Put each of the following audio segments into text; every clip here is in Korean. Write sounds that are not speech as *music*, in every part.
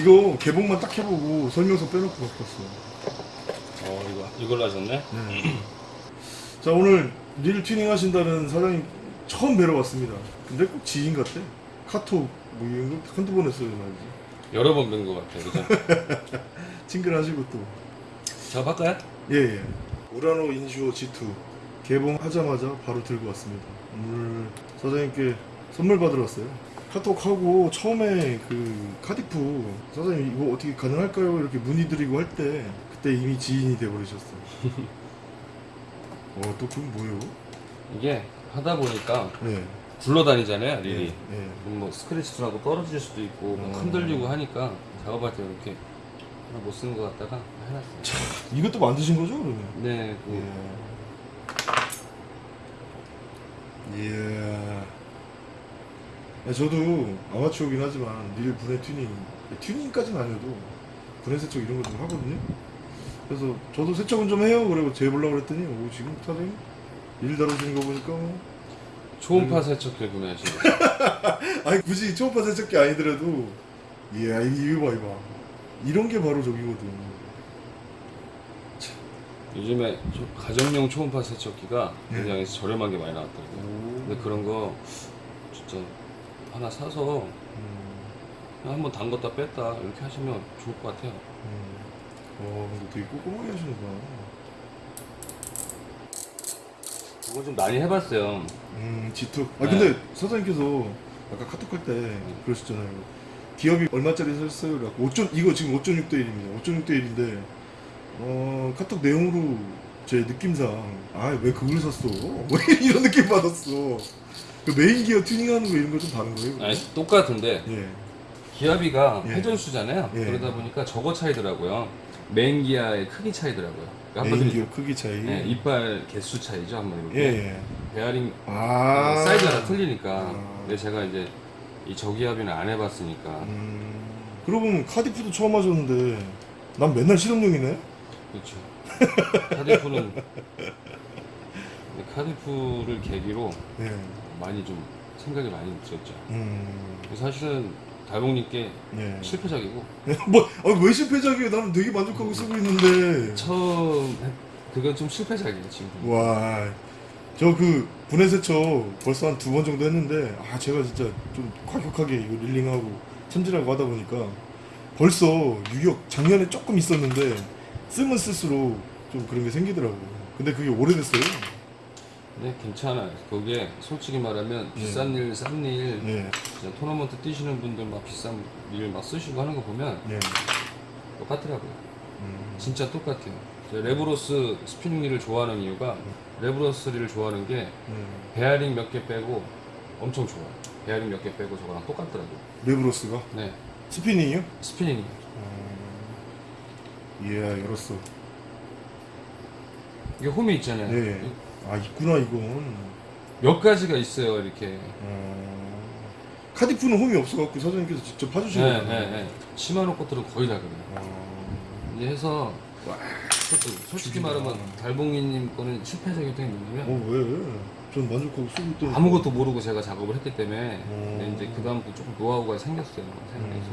이거 개봉만 딱 해보고 설명서 빼놓고 갖고 왔어. 어 이거 이걸로 하셨네? 자 오늘 릴 튜닝 하신다는 사장님 처음 뵈러 왔습니다. 근데 꼭 지인 같아. 카톡 뭐 이런 거 한두 번 했어요 말이지. 여러 번 뵌 것 같아 그죠? *laughs* 친근하시고 또. 작업할까요? 예예. 우라노 인슈어 G2 개봉하자마자 바로 들고 왔습니다. 오늘 사장님께 선물 받으러 왔어요. 카톡하고 처음에 그 카디프 사장님 이거 어떻게 가능할까요? 이렇게 문의드리고 할 때 그때 이미 지인이 돼버리셨어. *laughs* 어또 그건 뭐예요? 이게 하다 보니까 네. 굴러다니잖아요 릴이 네. 네. 뭐 스크래치도 나고 떨어질 수도 있고 막 음. 흔들리고 하니까 작업할 때 이렇게 하나 못 쓰는 것 같다가 해놨어요 이것도 만드신 거죠 그러면? 네 그, 예. 예. 야, 저도 아마추어긴 하지만 릴 분해 튜닝 튜닝까지는 아니어도 분해 세척 이런 거 좀 하거든요. 그래서 저도 세척은 좀 해요. 그리고 재보려고 그랬더니 오 지금 사장님 일 다루시는 거 보니까 뭐 초음파 세척기 구매하신 거 아니 굳이 초음파 세척기 아니더라도 이야 이거 봐 이거 봐 이런 게 바로 저기거든. 요즘에 저 가정용 초음파 세척기가 네. 굉장히 저렴한 게 많이 나왔더라고요 오. 근데 그런 거 진짜 하나 사서 음, 한번 담갔다 뺐다 이렇게 하시면 좋을 것 같아요 음. 어 근데 되게 꼼꼼하게 하시는구나. 그거 좀 많이 해봤어요 음, G2. 아, 네. 근데 사장님께서 아까 카톡 할 때 그러셨잖아요. 기업이 얼마짜리 샀어요? 그래갖고 5 이거 지금 5.6대 1입니다. 5.6대 1인데, 어, 카톡 내용으로 제 느낌상, 아, 왜 그걸 샀어? *laughs* 왜 이런 느낌 받았어? 그 메인 기어 튜닝하는 거 이런 거 좀 다른 거예요? 아니 똑같은데 예. 기어비가 예. 회전수잖아요 예. 그러다 보니까 저거 차이더라고요 메인 기아의 크기 차이더라고요 메인 한마디로 기어 크기 차이. 네, 이빨 개수 차이죠 한마디로 예, 예. 베어링 아. 사이즈가 다 틀리니까 아. 근데 제가 이제 이 저기어비는 안 해봤으니까 음. 그러고 보면 카디프도 처음 하셨는데, 난 맨날 실험용이네? 그렇죠 카디프는 *laughs* 카디프를 계기로 예. 많이 좀 생각이 많이 들었죠 음. 사실은 달봉님께 예. 실패작이고 뭐, 아, 왜 실패작이에요? 나는 되게 만족하고 쓰고 있는데. 처음 했- 그건 좀 실패작이에요 지금 와, 저 그 분해 세척 벌써 한 두 번 정도 했는데, 아, 제가 진짜 좀 과격하게 이거 reeling하고 챔질하고 하다 보니까 벌써 유격 작년에 조금 있었는데, 쓰면 쓸수록 좀 그런 게 생기더라고. 근데 그게 오래됐어요. 네 괜찮아요 그게 솔직히 말하면 네. 비싼 릴 싼 릴 예, 진짜 토너먼트 뛰시는 분들 막 비싼 릴 막 쓰시고 하는 거 보면 예. 똑같더라고요 음, 진짜 똑같아요 Revros spinning 릴을 좋아하는 이유가 Revros 릴을 좋아하는 게 예. 베어링 몇 개 빼고 엄청 좋아요 베어링 몇 개 빼고 저거랑 똑같더라고요 Revros가? 네 spinning이요? spinning이 음, 예, 열었어. 이게 홈이 있잖아요 예. 아, 있구나, 이건. 몇 가지가 있어요 이렇게 어... Cardiff는 홈이 없어갖고 사장님께서 직접 네, 파주시는 네, 거예요. 네. 시마노 것들은 거의 다 그래요 어... 이제 해서 솔직히, 솔직히 죽이다. 말하면 달봉이님 거는 실패작이었던 게 뭐냐면 어 왜? 전 만족하고 쓰고 있던. 아무것도 모르고 제가 작업을 했기 때문에 음. 근데 이제 그 다음부터 조금 노하우가 생겼어요 생겨서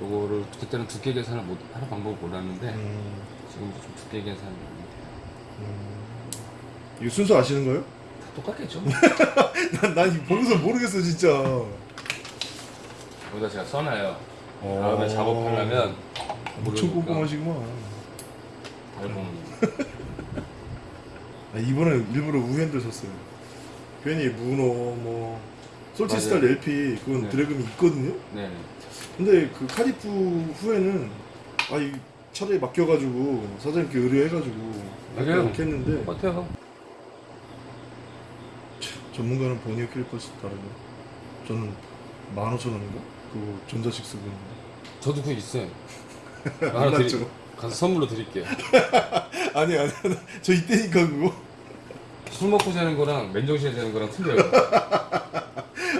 요거를 그때는 두께 계산을 못 하는 방법을 몰랐는데 음, 지금 좀 두께 계산을 음. 이거 순서 아시는 거예요? 다 똑같겠죠 *laughs* 난, 난 보고서 모르겠어 진짜. 여기다 제가 써놔요 어. 다음에 작업하려면 엄청 꼼꼼하시구만. *laughs* 아, 이번에 일부러 우핸들 샀어요. 괜히 문어 뭐 솔티스탈. LP 그건 네. 드래금이 있거든요. 네 근데 그 카디프 후에는 아이 차라리 맡겨가지고 사장님께 의뢰해가지고. 이렇게 했는데 똑같아요 전문가는 버니어 킬퍼스 다르고 저는 15,000원인가? 그거 전자식 쓰고 있는 저도 그거 있어요. 거 *laughs* 하나 드리, 몰랐죠? 가서 선물로 드릴게요. *laughs* 아니 아니 아니. 저 이때니까 그거. 술 먹고 자는 거랑 맨정신에 자는 거랑 틀려요. *laughs*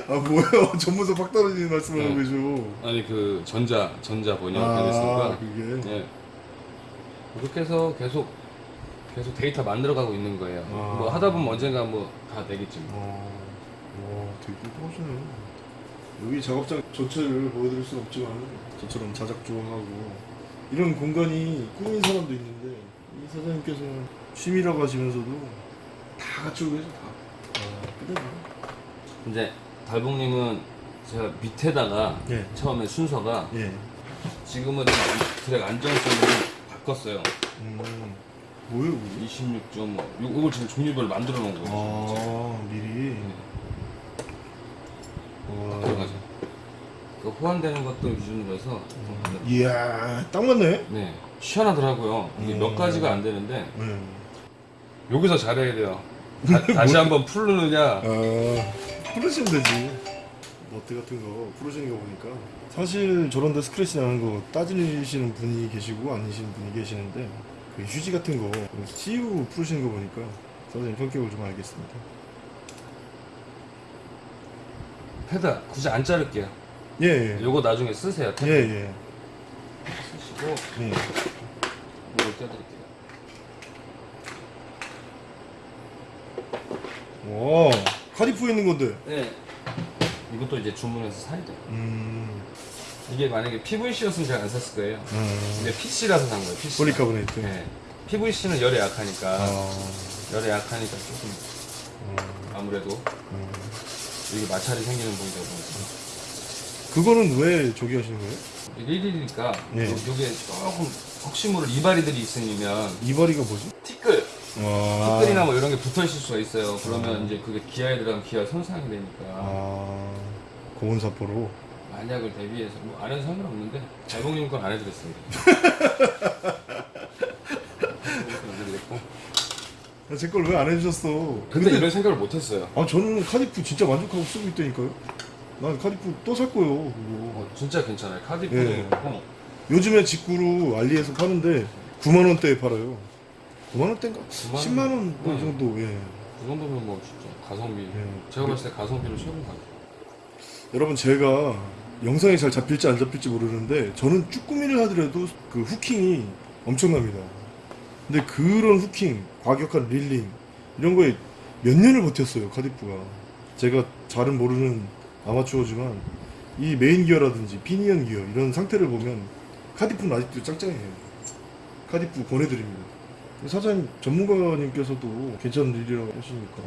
아 뭐야 전문서 팍 떨어지는 말씀을 하고 네. 계셔. 아니 그 전자 전자 번역 아 그게? 예. 그렇게 해서 계속 계속 데이터 만들어가고 있는 거예요. 아. 뭐 하다 보면 언젠가 뭐 다 되겠지. 뭐. 어, 와 되게 꼼꼼하시네 여기 작업장 전체를 보여드릴 수는 없지만 저처럼 자작조하고 이런 공간이 꾸민 사람도 있는데 이 사장님께서는 취미라고 하시면서도 다 갖추고 계셔 다. 아, 끝내줘. 이제 달봉님은 제가 밑에다가 예. 처음에 순서가 예. 지금은 이 드랙 안정성을 바꿨어요. 음. 뭐예요, 그게? 26점 이걸 지금 종류별로 만들어 놓은 거예요. 아, 미리. 네. 와. 들어가죠. 그 호환되는 것들 기준으로 해서 이야, 딱 맞네. 네 시원하더라고요. 이게 음. 몇 가지가 안 되는데 네. 여기서 잘해야 돼요. *laughs* 다, 시 한번 풀르느냐 아, 풀으시면 되지. 너트 같은 거 풀으시는 거 보니까 사실 저런데 스크래치 나는 거 따지시는 분이 계시고 아니시는 분이 계시는데 그 휴지 같은 거 CU 풀으시는 거 보니까 선생님 성격을 좀 알겠습니다. 패드 굳이 안 자를게요. 예, 예. 요거 나중에 쓰세요. 예, 예. 쓰시고 예. 이걸 떼드릴게요. 와, Cardiff에 있는 건데. 네. 이것도 이제 주문해서 사야 돼요. 음, 이게 만약에 PVC였으면 제가 안 샀을 거예요. 음. 근데 PC라서 산 거예요. PC. 폴리카보네이트. 네. PVC는 열에 약하니까 아, 열에 약하니까 조금 음, 아무래도 음. 이게 마찰이 생기는 부분이다 보니까 그거는 왜 저기 하시는 거예요? 이게 1일이니까 네. 요게 조금 혹시 모를 이발이들이 있으면 이발이가 뭐지? 티끌 와. 티끌이나 뭐 이런 게 붙어 있을 수가 있어요. 그러면 이제 그게 기아에 들어가면 기아 손상이 되니까 아, 고온 사포로. 만약을 대비해서 뭐 안 해도 상관없는데 잘봉님 건 안 해드렸습니다. 안 해드렸고. 아, 제걸 왜 안 해주셨어? 근데 이런 생각을 못했어요. 아 저는 카디프 진짜 만족하고 쓰고 있다니까요. 난 카디프 또 살 거예요. 어, 진짜 괜찮아요. 카디프도 예. 그렇고 요즘에 직구로 알리에서 파는데 9만 원대에 팔아요. 9만 원대인가? 9만 10만 원 네. 정도. 예. 그 정도면 뭐 진짜 가성비. 예. 제가 봤을 때 가성비로 최고인 것 같아요. 여러분 제가 영상이 잘 잡힐지 안 잡힐지 모르는데 저는 쭈꾸미를 하더라도 그 hooking이 엄청납니다. 근데 그런 hooking, 과격한 reeling 이런 거에 몇 년을 버텼어요 Cardiff가. 제가 잘은 모르는 아마추어지만 이 메인 기어라든지 피니언 기어 이런 상태를 보면 Cardiff는 아직도 짱짱해요. 카디프 권해드립니다. 사장님 전문가님께서도 괜찮은 릴이라고 하시니까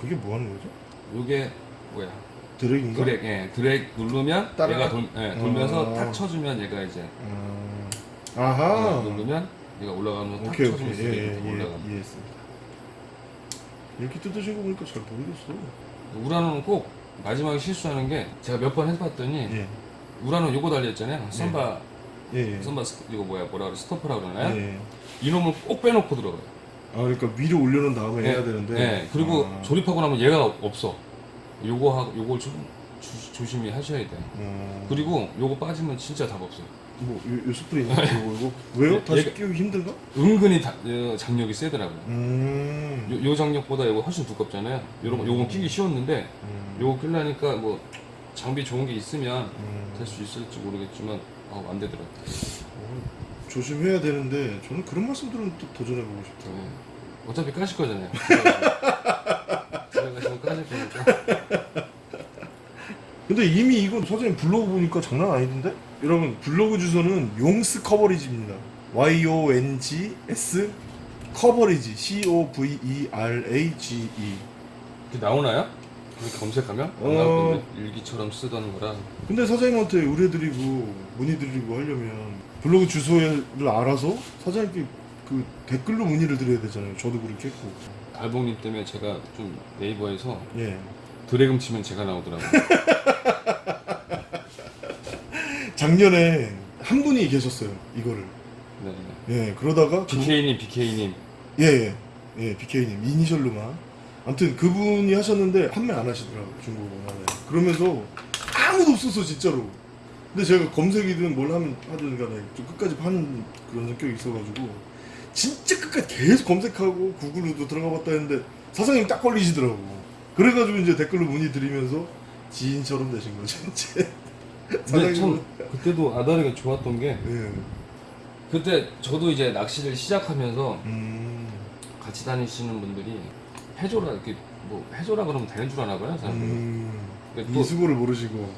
그게 뭐 하는 거죠? 요게 뭐야? 드랙인가? 드랙, 예, 드랙 누르면 따라가? 얘가 돌, 예, 돌면서 아. 탁 쳐주면 얘가 이제 음, 얘가 아하. 누르면 얘가 올라가면 탁 오케이 오케이 쳐주면서 예, 예, 밑으로 예, 올라가. 이해했습니다. 이렇게 뜯으신 거 보니까 잘 모르겠어. 우라노는 꼭 마지막에 실수하는 게 제가 몇 번 해봤더니 예, 우라노 요거 달렸잖아요. 예, 예. 썸바 스- 이거 뭐야 뭐라 그래 스토퍼라 그러나요? 예. 이놈을 꼭 빼놓고 들어가요. 아 그러니까 위로 올려놓은 다음에 예, 해야 되는데. 예, 그리고 아, 조립하고 나면 얘가 없어. 요거 하, 요걸 좀 조, 조심히 하셔야 돼요. 음, 그리고 요거 빠지면 진짜 답 없어요. 뭐, 요, 요 스프링 이거 이거 왜요? 예, 다시 얘가- 끼우기 힘든가? 은근히 다, 어, 장력이 세더라고요. 음, 요, 요 장력보다 이거 훨씬 두껍잖아요. 요런 거- 요건 끼기 쉬웠는데 음, 요거 끼려니까 뭐 장비 좋은 게 있으면 음, 될 수 있을지 모르겠지만 어, 안 되더라고요. 어, 조심해야 되는데 저는 그런 말씀들은 또 도전해보고 싶다. 네. 어차피 까실 거잖아요. *laughs* 지금 까실 거니까. 근데 이미 이건 사장님 블로그 보니까 장난 아니던데? 여러분 블로그 주소는 용스 커버리지입니다. Y O N G S 커버리지 C O V E. 이렇게 나오나요? 그렇게 검색하면 어. 안 나오던데 일기처럼 쓰던 거라. 근데 사장님한테 의뢰드리고 문의드리고 하려면 블로그 주소를 알아서 사장님께 그 댓글로 문의를 드려야 되잖아요. 저도 그렇게 했고. 달봉님 때문에 제가 좀 네이버에서 예. 드래금 치면 제가 나오더라고요. *laughs* 작년에 한 분이 계셨어요. 이거를. 네. 예. 그러다가 그- BK님, BK님. 예, 예, 예, BK님 이니셜로만. 아무튼 그분이 하셨는데 판매 안 하시더라고요 중국어는. 그러면서 아무도 없었어 진짜로. 근데 제가 검색이든 뭘 하면 하든 간에 좀 끝까지 파는 그런 성격이 있어가지고 진짜 끝까지 계속 검색하고 구글로도 들어가 봤다 했는데 사장님 딱 걸리시더라고. 그래가지고 이제 댓글로 문의 드리면서 지인처럼 되신 거죠 *laughs* 이제. 근데 참 그때도 아다르게 좋았던 게 예. 그때 저도 이제 낚시를 시작하면서 음. 같이 다니시는 분들이 해줘라 이렇게 뭐 해줘라 그러면 되는 줄 아나 봐요 사람들이 음. 또, 이수고를 모르시고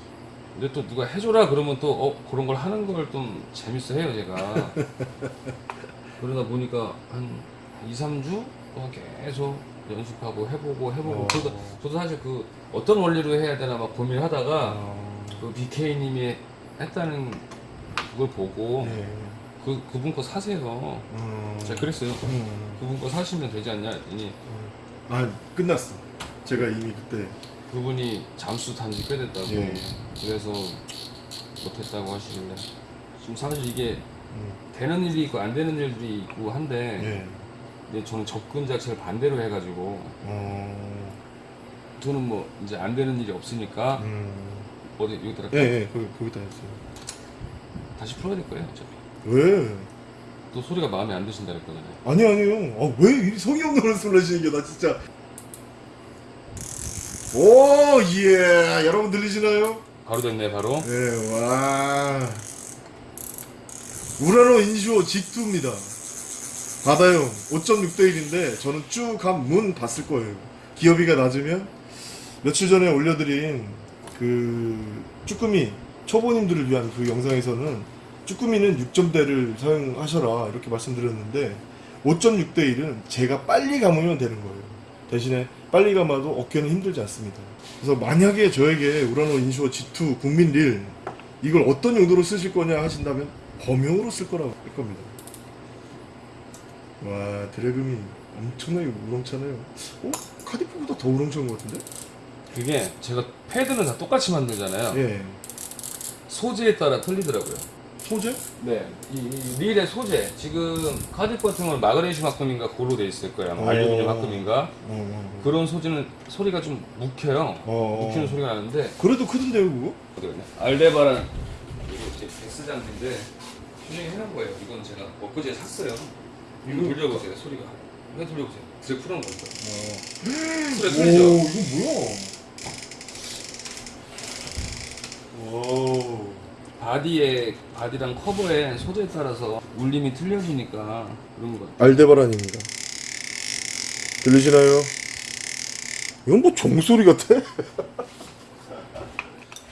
근데 또 누가 해줘라 그러면 또 어, 그런 걸 하는 걸 좀 재밌어 해요 제가 *laughs* 그러다 보니까 한 2, 3주 동안 계속 연습하고 해보고 해보고 어. 저도, 저도 사실 그 어떤 원리로 해야 되나 막 고민하다가 어, 그 BK님이 했다는 그걸 보고 네. 그 그분 거 사세요. 음, 제가 그랬어요. 음, 그분 거 사시면 되지 않냐 했더니 아 끝났어 제가 이미 그때 그분이 잠수 탄지 꽤 됐다고 예. 그래서 못했다고 하시길래 지금 사실 이게 음, 되는 일이 있고 안 되는 일들이 있고 한데 예. 근데 저는 접근 자체를 반대로 해가지고 어, 저는 뭐 이제 안 되는 일이 없으니까 음, 어디 여기다가 예, 예, 거기, 거기다 했어요. 다시 풀어야 될 거예요 어차피 왜? 또 소리가 마음에 안 드신다 그랬거든요 아니, 아니요. 아, 왜이 성의 없는 말씀을 하시는 게, 나 진짜. 오, 예. 여러분 들리시나요? 바로 됐네 바로 네, 와. 우라노 인슈어 G2입니다. 바다용 5.6대1인데, 저는 쭉 한 문 봤을 거예요. 기어비가 낮으면, 며칠 전에 올려드린 그, 쭈꾸미, 초보님들을 위한 그 영상에서는, 쭈꾸미는 6점대를 사용하셔라, 이렇게 말씀드렸는데, 5.6대1은 제가 빨리 감으면 되는 거예요. 대신에 빨리 감아도 어깨는 힘들지 않습니다. 그래서 만약에 저에게 우라노 인슈어 G2 국민 릴 이걸 어떤 용도로 쓰실 거냐 하신다면 범용으로 쓸 거라고 할 겁니다. 와 드래금이 엄청나게 우렁차네요. 어? 카디프보다 더 우렁찬 것 같은데? 그게 제가 패드는 다 똑같이 만들잖아요 예. 소재에 따라 틀리더라고요 소재? 네, 이, 이 릴의 소재 지금 카디프 같은 경우는 마그네슘 합금인가 고로 돼 있을 거예요. 어. 알루미늄 합금인가 어, 어. 그런 소재는 소리가 좀 묵혀요. 어. 묵히는 소리가 나는데 그래도 크던데요 그거? 알데바란 이거 이제 베스 장비인데 분명히 해놓은 거예요. 이건 제가 엊그제 샀어요. 이거 돌려보세요. 소리가 왜 돌려보세요. 드랙 풀어놓은 오 소리가 틀리죠. 이거 뭐야? 오. body에 body랑 커버에 소재에 따라서 울림이 틀려지니까 그런 거 같아요. Aldebaran입니다. 들리시나요? 이건 뭐 종소리 같아? *laughs*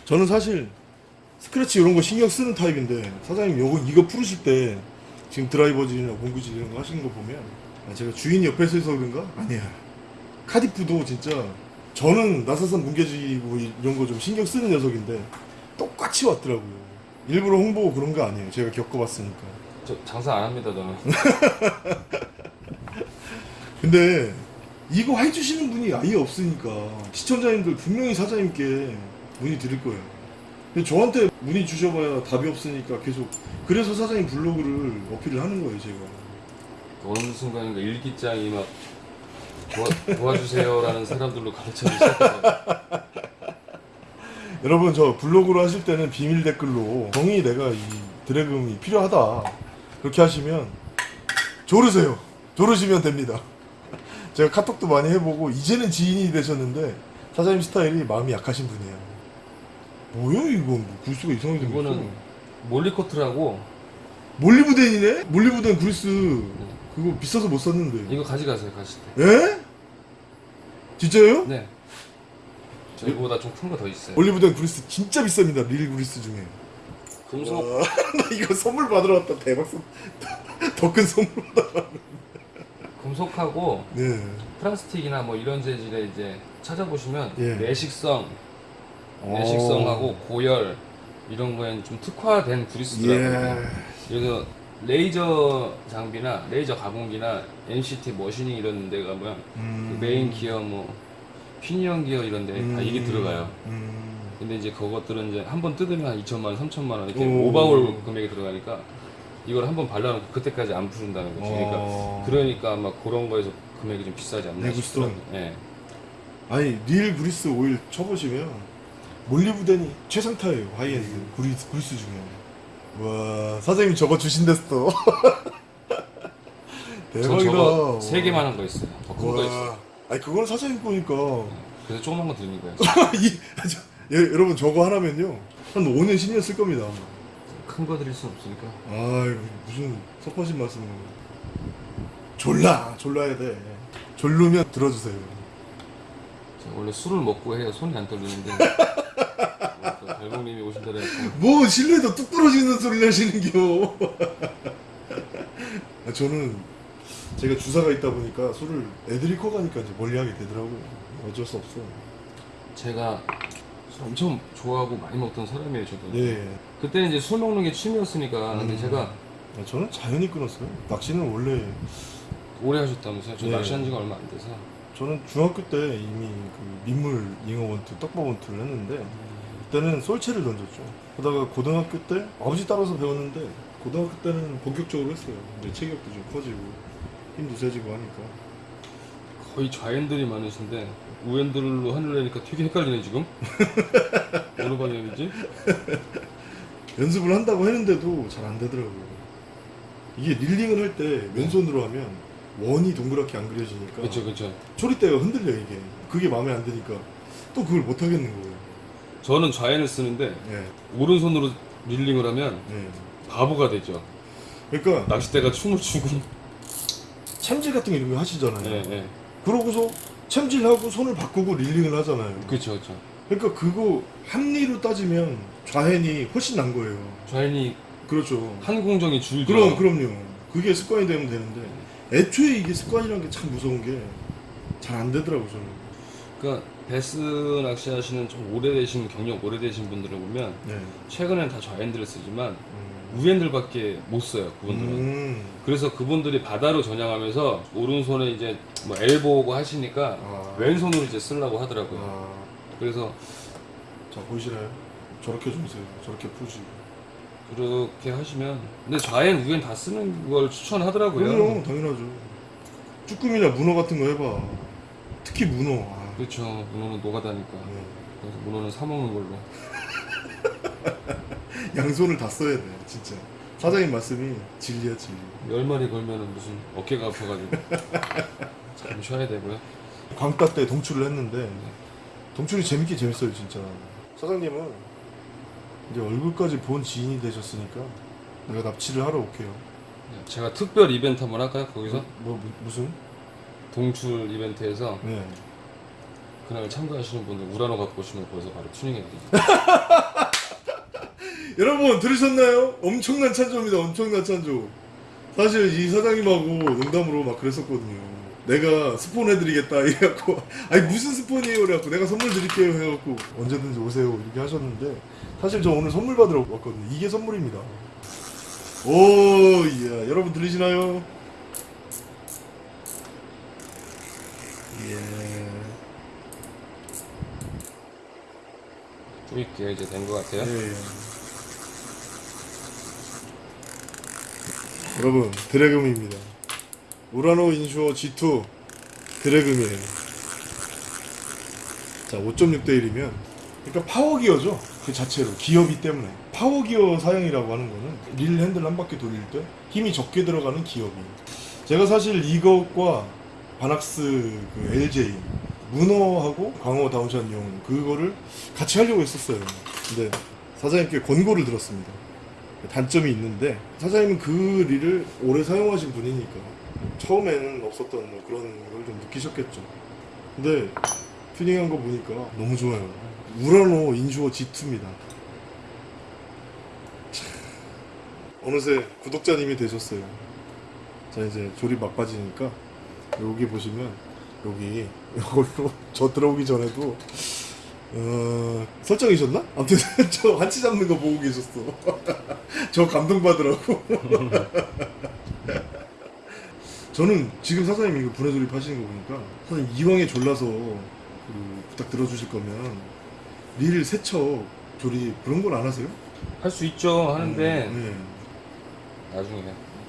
저는 사실 스크래치 이런 거 신경 쓰는 타입인데 사장님 요거 이거 풀으실 때 지금 드라이버질이나 공구질 이런 거 하시는 거 보면 아, 제가 주인 옆에서 해서 그런가? 아니야. 카디프도 진짜 저는 나사산 뭉개지고 이런 거 좀 신경 쓰는 녀석인데 똑같이 왔더라고요. 일부러 홍보 그런 거 아니에요. 제가 겪어봤으니까. 저 장사 안 합니다 저는. *laughs* 근데 이거 해주시는 분이 아예 없으니까 시청자님들 분명히 사장님께 문의 드릴 거예요. 저한테 문의 주셔봐야 답이 없으니까 계속 그래서 사장님 블로그를 어필을 하는 거예요 제가. 어느 순간인가 일기장이 막 도와, 도와주세요라는 사람들로 가르쳐지기 시작해요. *laughs* 여러분 저 블로그로 하실 때는 비밀 댓글로 정이 내가 이 드래금이 필요하다 그렇게 하시면 조르세요. 조르시면 됩니다. *laughs* 제가 카톡도 많이 해보고 이제는 지인이 되셨는데 사장님 스타일이 마음이 약하신 분이에요. 뭐야 이거 뭐 구수가 이상하게 생겼어. 이거는 몰리코트라고 몰리브덴이네? 몰리브덴 그리스 그거 비싸서 못 샀는데 이거 가져가세요 가실 때. 에? 진짜요? 네. 저희보다 좀 큰 거 더 있어요. 올리브덴 그리스 진짜 비쌉니다 릴 그리스 중에 금속 와, *laughs* 나 이거 선물 받으러 왔다 대박 *laughs* 더큰 선물 받아 금속하고 네 플라스틱이나 뭐 이런 재질에 이제 찾아보시면 예. 내식성, 내식성하고 고열 이런 거에는 좀 특화된 그리스더라고요. 예. 그래서 레이저 장비나 레이저 가공기나 NCT machining 이런 데 가면 음. 그 메인 기어 뭐 피니언 기어 이런 데 다 이게 음. 들어가요. 음. 근데 이제 그것들은 이제 한 번 뜯으면 한 2천만 원, 3천만 원 이렇게 오. 오버홀 금액이 들어가니까 이걸 한 번 발라놓고 그때까지 안 푼다는 거지. 그러니까 어. 그러니까 아마 그런 거에서 금액이 좀 비싸지 않나. 싶더라고요. 예. 아니 릴 그리스 오일 쳐보시면 몰리브덴이 최상타예요 하이엔드 그리스, 그리스 중에 와 사장님 저거 주신댔어 *laughs* 저 대박이다 세 개만 한 거 있어요. 더 큰 거 있어요. 와. 아니 그건 사장님 거니까 그래서 조그만 거 드리는 거예요. *laughs* 이, 아, 저, 예, 여러분 저거 하나면요 한 5년 10년 쓸 겁니다 큰 거 드릴 수 없으니까. 아 무슨 섭하신 말씀을 졸라 졸라야 돼 졸르면 들어주세요 원래 술을 먹고 해야 손이 안 떨리는데. 또 달봉님이 오신다 그래갖고 뭐 실내에서 뚝 떨어지는 소리를 하시는겨 아, 저는 제가 주사가 있다 보니까 술을 애들이 커가니까 이제 멀리하게 되더라고요. 어쩔 수 없어 제가 술 엄청 좋아하고 많이 먹던 사람이에요 저도. 네 그때는 이제 술 먹는 게 취미였으니까. 근데 음. 제가 아, 저는 자연히 끊었어요. 낚시는 원래 오래 하셨다면서요? 저 네. 낚시한 지가 얼마 안 돼서 저는 중학교 때 이미 그 민물 잉어 원투 떡밥 원투를 했는데 그때는 솔체를 던졌죠. 그러다가 고등학교 때 아버지 따라서 배웠는데 고등학교 때는 본격적으로 했어요. 이제 체격도 좀 커지고 힘도 세지고 하니까. 거의 좌핸들이 많으신데 우핸들로 하늘내니까 되게 헷갈리네 지금? *laughs* 어느 방향이지? 연습을 한다고 했는데도 잘 안 되더라고요. 이게 릴링을 할때 맨손으로 하면 원이 동그랗게 안 그려지니까 그렇죠 그렇죠 초리대가 흔들려 이게. 그게 마음에 안 드니까. 또 그걸 못 하겠는 거예요. 저는 좌핸을 쓰는데 네, 오른손으로 릴링을 하면 네. 바보가 되죠. 그러니까 낚싯대가 춤을 추고. 챔질 같은 거 이런 거 하시잖아요. 네, 네. 그러고서 챔질하고 손을 바꾸고 릴링을 하잖아요. 그렇죠 그렇죠 그러니까 그거 합리로 따지면 좌핸이 훨씬 난 거예요. 좌핸이 그렇죠. 한 공정이 줄죠. 그럼 그럼요. 그게 습관이 되면 되는데 애초에 이게 습관이라는 게참 무서운 게 잘 안 되더라고 저는 그러니까 베스 낚시 하시는 좀 오래되신 경력 오래되신 분들을 보면 네. 최근엔 다 좌핸들을 쓰지만 음. 우핸들밖에 못 써요 그분들은 음. 그래서 그분들이 바다로 전향하면서 오른손에 이제 뭐 엘보고 하시니까 아. 왼손으로 이제 쓰려고 하더라고요. 아. 그래서 자 보이시나요? 저렇게 좀 세요 저렇게 푸시 그렇게 하시면 근데 좌엔 우엔 다 쓰는 걸 추천하더라고요. 그럼요 당연하죠 쭈꾸미나 문어 같은 거 해봐 특히 문어 아. 그렇죠. 문어는 노가다니까. 네. 그래서 문어는 사 먹는 걸로. *laughs* 양손을 다 써야 돼 진짜 사장님 말씀이 진리야 진리 열 마리 걸면은 무슨 어깨가 아파가지고 *laughs* 참 쉬어야 되고요. 광따 때 동출을 했는데 동출이 재밌게 재밌어요 진짜 사장님은 이제 얼굴까지 본 지인이 되셨으니까 내가 납치를 하러 올게요 제가 특별 이벤트 한번 할까요? 거기서 뭐 무, 무슨? 동출 이벤트에서 네 그날 참가하시는 분들 우라노 갖고 오시면 거기서 바로 튜닝해드리죠. *laughs* 여러분 들으셨나요? 엄청난 찬조입니다 엄청난 찬조 사실 이 사장님하고 농담으로 막 그랬었거든요 내가 스폰 해드리겠다 이래갖고 *laughs* 아니 무슨 스폰이에요 그래갖고 내가 선물 드릴게요 해갖고 언제든지 오세요 이렇게 하셨는데 사실 저 오늘 선물 받으러 왔거든요 이게 선물입니다 오 이야 여러분 들리시나요? 예좀 있게 이제 된 것 같아요. 예, 예. 여러분 드래금입니다. 우라노 인슈어 G2 드래금이에요. 자 5.6대 1이면 그러니까 파워기어죠. 그 자체로 기어비 때문에 파워기어 사용이라고 하는 거는 릴 핸들 한 바퀴 돌릴 때 힘이 적게 들어가는 기어비. 제가 사실 이것과 바낙스 그 LJ 문어하고 광어 다운샷용 그거를 같이 하려고 했었어요. 근데 사장님께 권고를 들었습니다. 단점이 있는데 사장님은 그 릴을 오래 사용하신 분이니까 처음에는 없었던 뭐 그런 걸 좀 느끼셨겠죠. 근데 튜닝한 거 보니까 너무 좋아요. 우라노 인슈어 G2입니다. 어느새 구독자님이 되셨어요. 자 이제 조립 막바지니까 여기 보시면 여기 이걸로 *laughs* 저 들어오기 전에도 어, 설정이셨나? 아무튼 *laughs* 저 한치 잡는 거 보고 계셨어. *laughs* 저 감동받으라고. 저는 지금 사장님이 이거 분해 조립 하시는 거 보니까 사장님 이왕에 졸라서 그 부탁 들어주실 거면 릴 세척 조립 그런 걸 안 하세요? 할 수 있죠. 하는데 음, 네. 나중에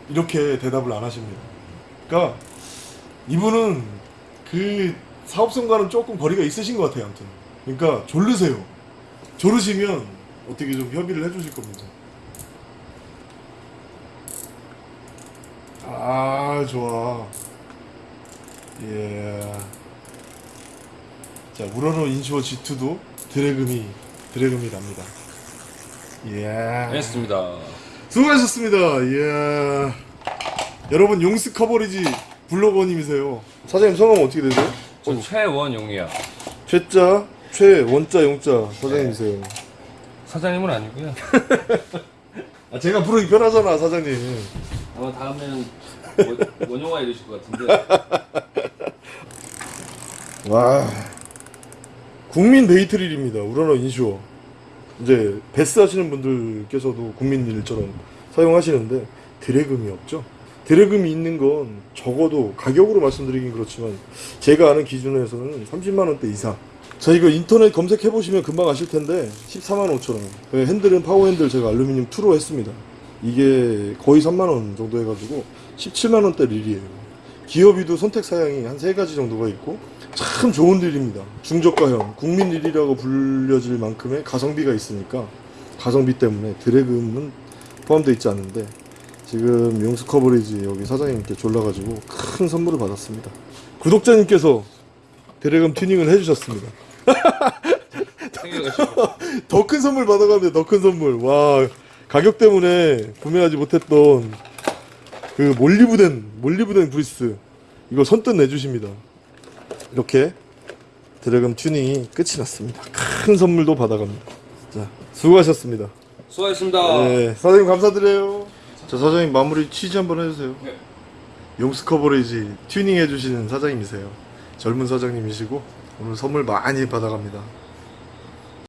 이렇게 대답을 안 하십니다. 그러니까 이분은 그 사업성과는 조금 거리가 있으신 것 같아요. 아무튼. 그러니까 졸르세요. 졸으시면 어떻게 좀 협의를 해주실 겁니다. 아 좋아. 예. 자 우러러 인슈어 G2도 드래금이 드래금이 납니다. 예. 했습니다. 수고하셨습니다. 예. 여러분 용스 커버리지 블로거님이세요. 사장님 성함 어떻게 되세요? 전 최원용이야. 최자, 최, 원자, 용자 사장님이세요. 사장님은 아니고요. *laughs* 아, 제가 부르기 편하잖아, 사장님. 아마 다음에는 원- 원영화 이러실 것 같은데. *laughs* 와. 국민 데이트릴입니다. 우라노 인슈어 이제 베스 하시는 분들께서도 국민 일처럼 사용하시는데 드래금이 없죠? 드래금이 있는 건 적어도 가격으로 말씀드리긴 그렇지만 제가 아는 기준에서는 30만원대 이상. 자 이거 인터넷 검색해 보시면 금방 아실 텐데 14만 5천원. 핸들은 파워 핸들 제가 알루미늄 2로 했습니다 이게 거의 3만원 정도 해가지고 17만원대 릴이에요 기어비도 선택 사양이 한 세 가지 정도가 있고 참 좋은 릴입니다. 중저가형 국민 릴이라고 불려질 만큼의 가성비가 있으니까 가성비 때문에 drag음은 포함되어 있지 않은데 지금 용스 커버리지 여기 사장님께 졸라가지고 큰 선물을 받았습니다. 구독자님께서 drag음 튜닝을 해주셨습니다. *laughs* 더 큰 선물 받아가는데 더 큰 선물. 와 가격 때문에 구매하지 못했던 그 몰리브덴 몰리브덴 그리스 이거 선뜻 내주십니다. 이렇게 drag음 튜닝이 끝이 났습니다. 큰 선물도 받아갑니다. 자 수고하셨습니다. 수고하셨습니다. 네 사장님 감사드려요. 자 사장님 마무리 취지 한번 해주세요. 네. 용스 커버리지 튜닝 해주시는 사장님이세요. 젊은 사장님이시고 오늘 선물 많이 받아갑니다.